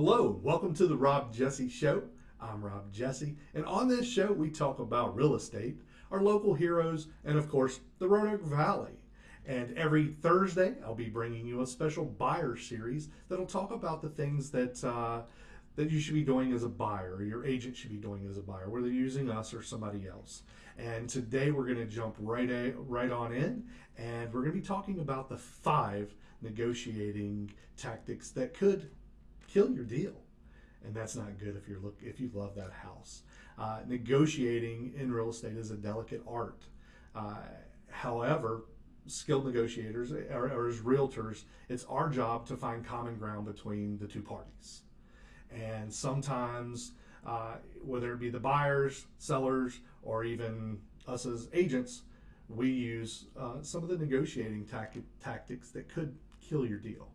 Hello, welcome to the Rob Jesse Show. I'm Rob Jesse, and on this show we talk about real estate, our local heroes, and of course, the Roanoke Valley. And every Thursday, I'll be bringing you a special buyer series that'll talk about the things that uh, that you should be doing as a buyer, or your agent should be doing as a buyer, whether you're using us or somebody else. And today we're going to jump right a, right on in, and we're going to be talking about the five negotiating tactics that could kill your deal, and that's not good if you're look if you love that house. Uh, negotiating in real estate is a delicate art. Uh, however, skilled negotiators or, or, as realtors, it's our job to find common ground between the two parties. And sometimes, uh, whether it be the buyers, sellers, or even us as agents, we use uh, some of the negotiating tactic, tactics that could kill your deal.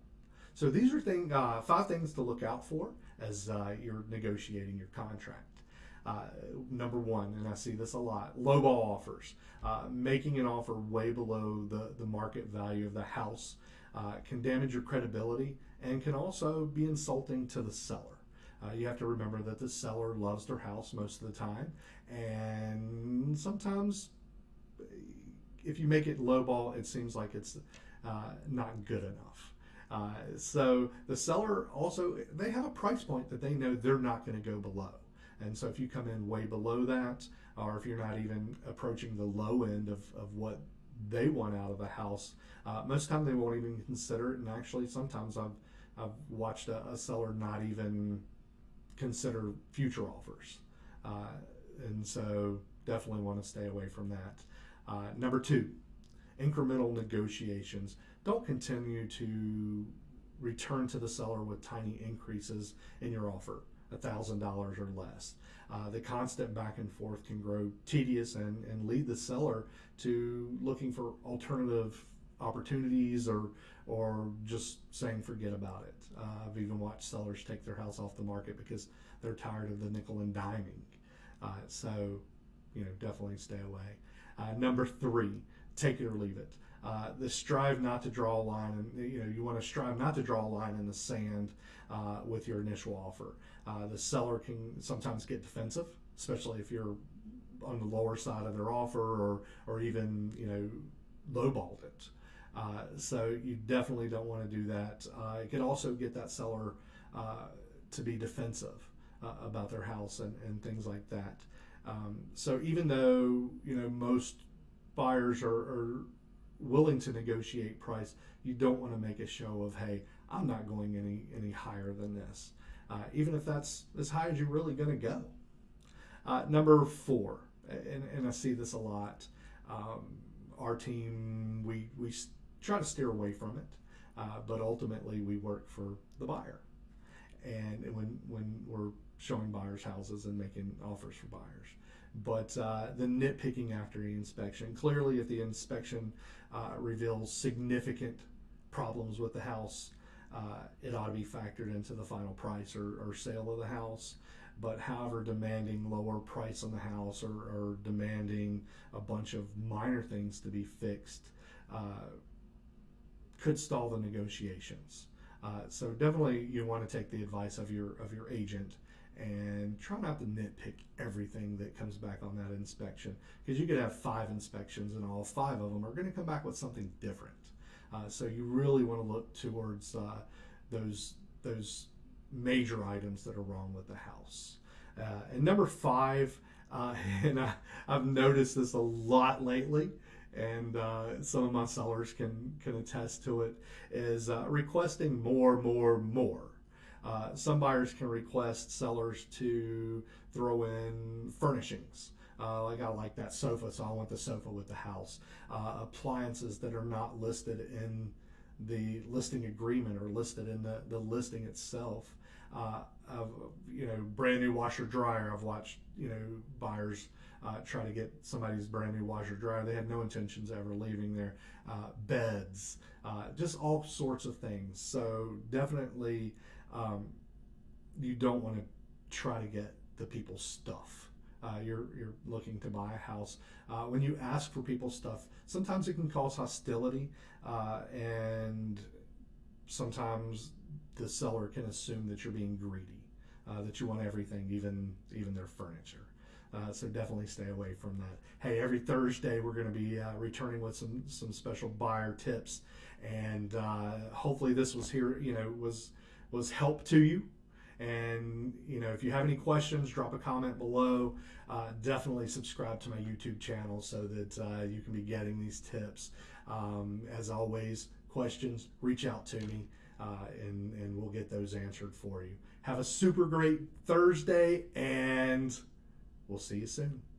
So these are thing, uh, five things to look out for as uh, you're negotiating your contract. Uh, number one, and I see this a lot, lowball offers. Uh, making an offer way below the, the market value of the house uh, can damage your credibility and can also be insulting to the seller. Uh, you have to remember that the seller loves their house most of the time, and sometimes if you make it lowball, it seems like it's not good enough. Uh, so the seller also, they have a price point that they know they're not going to go below. And so if you come in way below that, or if you're not even approaching the low end of, of what they want out of a house, uh, most the time they won't even consider it. And actually, sometimes I've, I've watched a, a seller not even consider future offers. Uh, and so definitely want to stay away from that. Uh, number two, incremental negotiations. Don't continue to return to the seller with tiny increases in your offer, $1,000 or less. Uh, the constant back and forth can grow tedious and, and lead the seller to looking for alternative opportunities or or just saying forget about it. Uh, I've even watched sellers take their house off the market because they're tired of the nickel and diming. Uh, so, you know, definitely stay away. Uh, number three, take it or leave it. Uh, the strive not to draw a line, and you know you want to strive not to draw a line in the sand uh, with your initial offer. Uh, the seller can sometimes get defensive, especially if you're on the lower side of their offer or or even you know lowballed it. Uh, so you definitely don't want to do that. Uh, it can also get that seller uh, to be defensive about their house and, and things like that. Um, so even though you know most buyers are, are willing to negotiate price, you don't want to make a show of, hey, I'm not going any any higher than this, uh, even if that's as high as you're really going to go. Uh, number four, and, and I see this a lot. Um, our team, we we try to steer away from it, uh, but ultimately we work for the buyer, and when when we're showing buyers houses and making offers for buyers but uh, the nitpicking after the inspection. Clearly, if the inspection uh, reveals significant problems with the house, uh, it ought to be factored into the final price or, or, sale of the house. But however, demanding lower price on the house or, or demanding a bunch of minor things to be fixed uh, could stall the negotiations. Uh, so definitely, you want to take the advice of your of your agent and try not to nitpick everything that comes back on that inspection because you could have five inspections and all five of them are going to come back with something different. Uh, so you really want to look towards uh, those those major items that are wrong with the house. Uh, and number five, uh, and I, have noticed this a lot lately, and uh, some of my sellers can can attest to it, is uh, requesting more, more, more. Uh, some buyers can request sellers to throw in furnishings. Uh, like I like that sofa, so I want the sofa with the house. Uh, appliances that are not listed in the listing agreement or listed in the, the listing itself. Uh, of you know brand new washer dryer. I've watched you know buyers uh, try to get somebody's brand new washer dryer. They had no intentions of ever leaving there. Uh, beds, just all sorts of things. So definitely um, you don't want to try to get the people's stuff. Uh, you're, you're looking to buy a house. Uh, when you ask for people's stuff, sometimes it can cause hostility, uh, and sometimes the seller can assume that you're being greedy, uh, that you want everything, even even their furniture. Uh, so definitely stay away from that. Hey, every Thursday we're going to be uh, returning with some some special buyer tips, and hopefully this was here. You know, was was help to you. And you know, if you have any questions, drop a comment below. Uh, definitely subscribe to my YouTube channel so that uh, you can be getting these tips. Um, as always, questions, reach out to me, uh, and and we'll get those answered for you. Have a super great Thursday, and we'll see you soon.